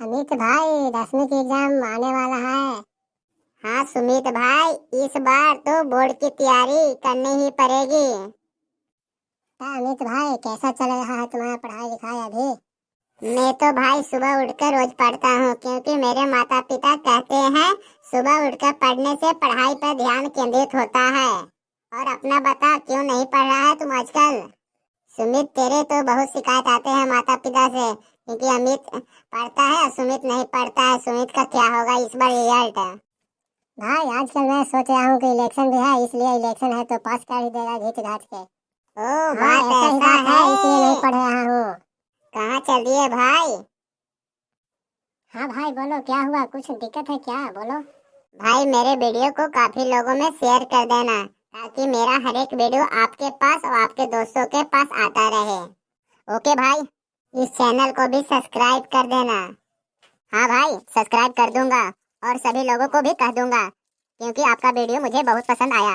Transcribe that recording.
अमित भाई दसवीं की एग्ज़ाम आने वाला है। हाँ सुमित भाई, इस बार तो बोर्ड की तैयारी करनी ही पड़ेगी। हाँ अमित भाई, कैसा चल रहा है तुम्हारा पढ़ाई लिखाई अभी? मैं तो भाई सुबह उठकर रोज पढ़ता हूँ, क्योंकि मेरे माता पिता कहते हैं, सुबह उठकर पढ़ने से पढ़ाई पर ध्यान केंद्रित होता है। और अपना बता क्यों नहीं पढ़ रहा है तुम आजकल? सुमित, तेरे तो बहुत शिकायत आते हैं माता पिता से। क्योंकि अमित पढ़ता है और सुमित नहीं पढ़ता है। सुमित का क्या होगा इस बार रिज़ल्ट है भाई आजकल मैं सोच रहा हूँ कि इलेक्शन भी है इसलिए इलेक्शन है तो पास कर ही देगा घीच घाच के। ओ बात ऐसा ही बात है इसलिए नहीं पढ़ रहा हूँ। कहाँ चल है भाई? हाँ भाई बोलो क्या हुआ? कुछ दिक्कत है क्या? बोलो। भाई मेरे वीडियो को काफ़ी लोगों में शेयर कर देना ताकि मेरा हर एक वीडियो आपके पास और आपके दोस्तों के पास आता रहे। ओके भाई। इस चैनल को भी सब्सक्राइब कर देना। हाँ भाई, सब्सक्राइब कर दूँगा और सभी लोगों को भी कह दूँगा, क्योंकि आपका वीडियो मुझे बहुत पसंद आया।